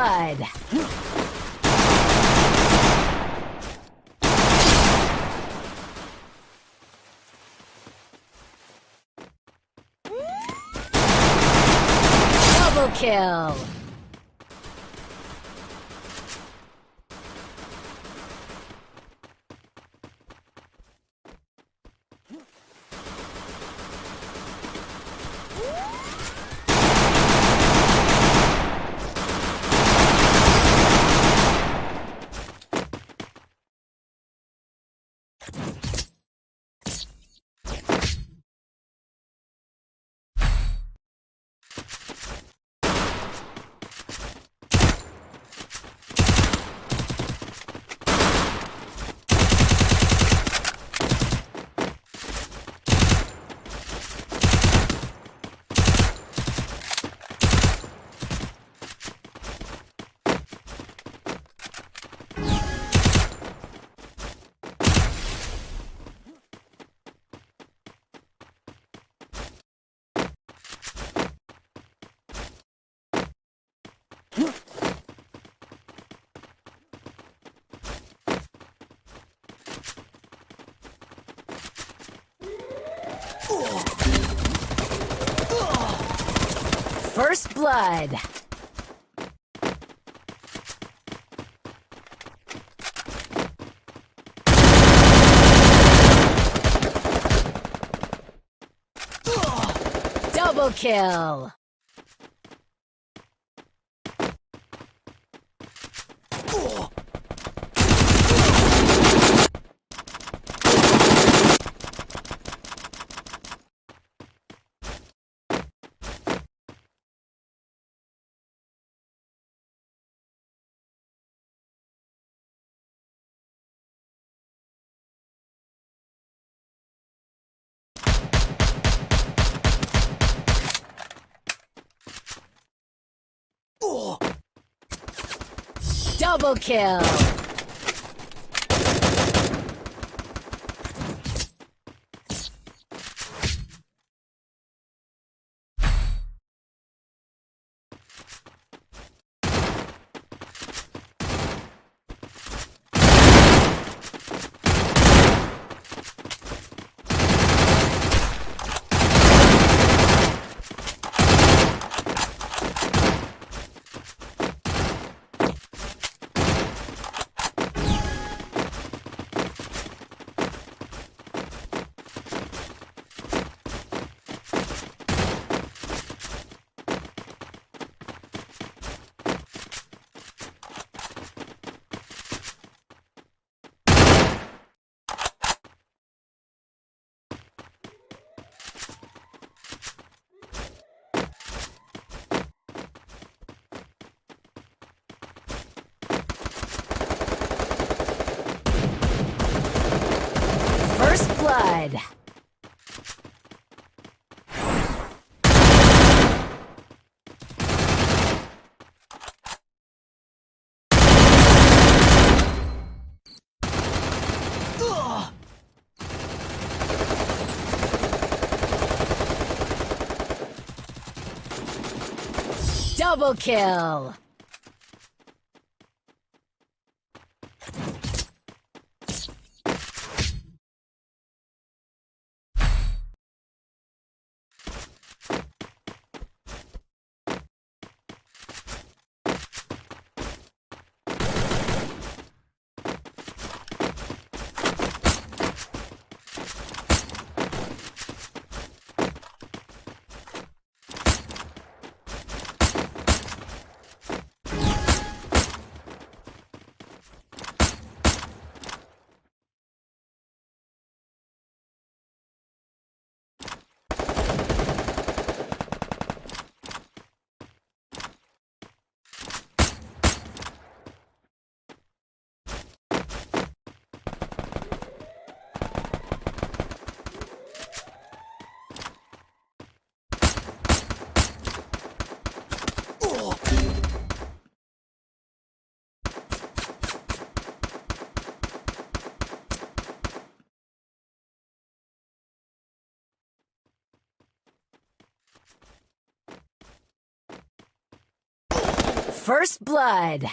blood. Double kill. First blood. Double kill. Double kill. First blood. Double kill. First Blood.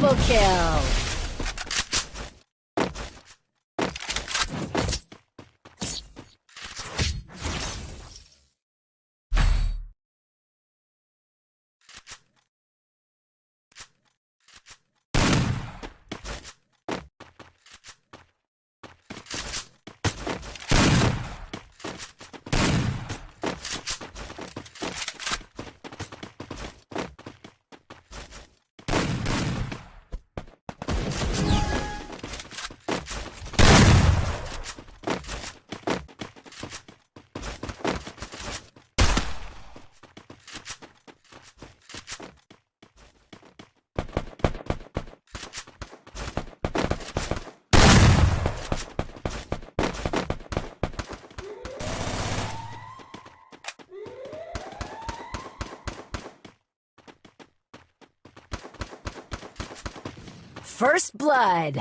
Double kill. First blood.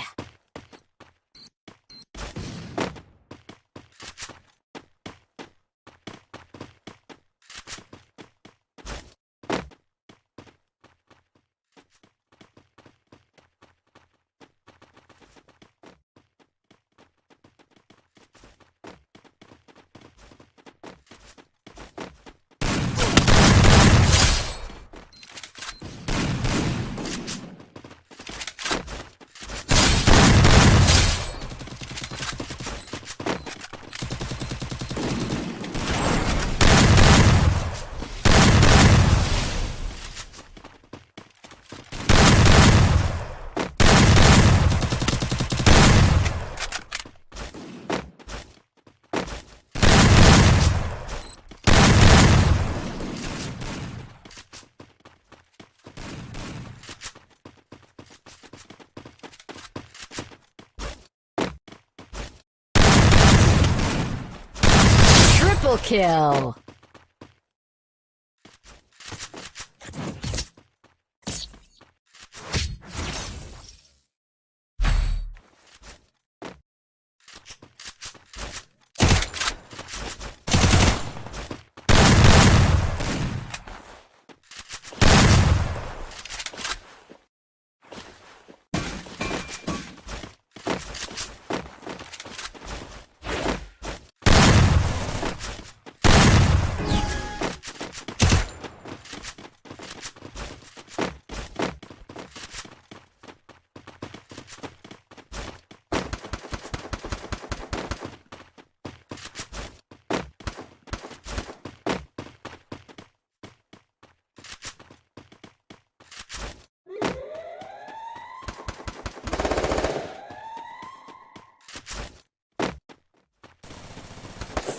Triple kill.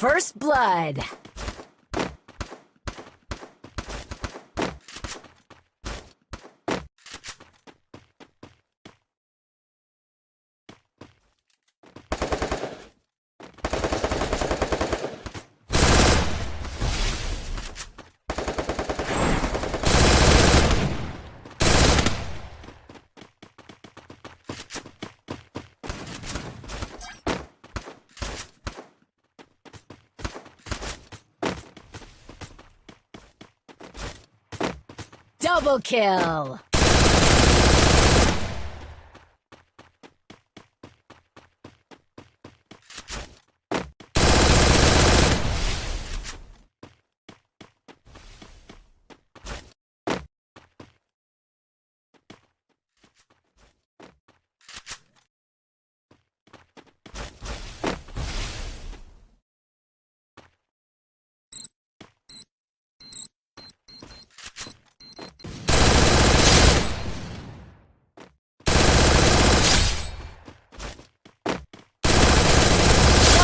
First blood. Double kill.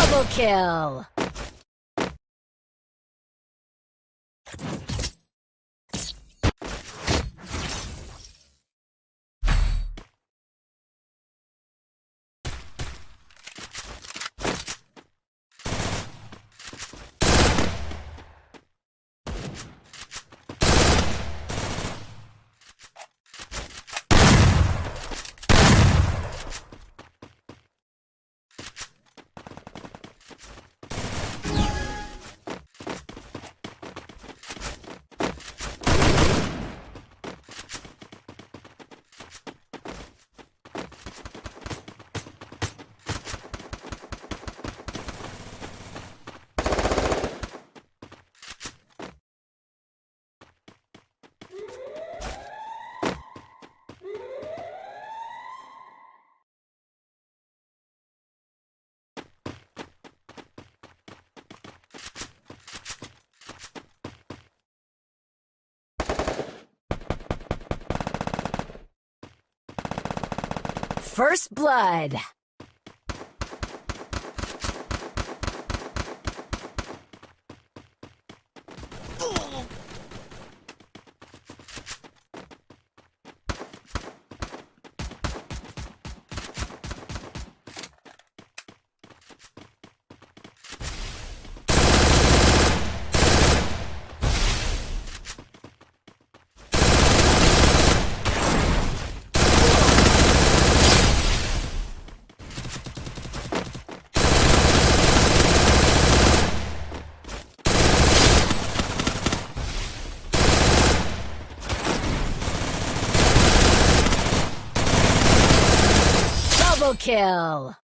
Double kill. First blood. Double kill!